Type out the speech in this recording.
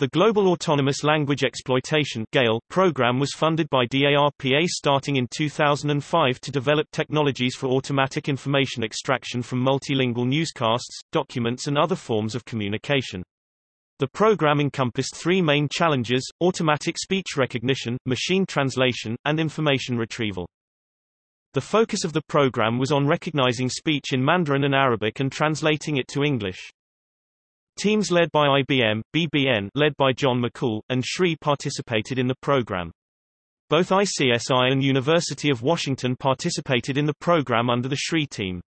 The Global Autonomous Language Exploitation program was funded by DARPA starting in 2005 to develop technologies for automatic information extraction from multilingual newscasts, documents and other forms of communication. The program encompassed three main challenges, automatic speech recognition, machine translation, and information retrieval. The focus of the program was on recognizing speech in Mandarin and Arabic and translating it to English. Teams led by IBM, BBN led by John Makhoul, and SRI participated in the program. Both ICSI and University of Washington participated in the program under the SRI team.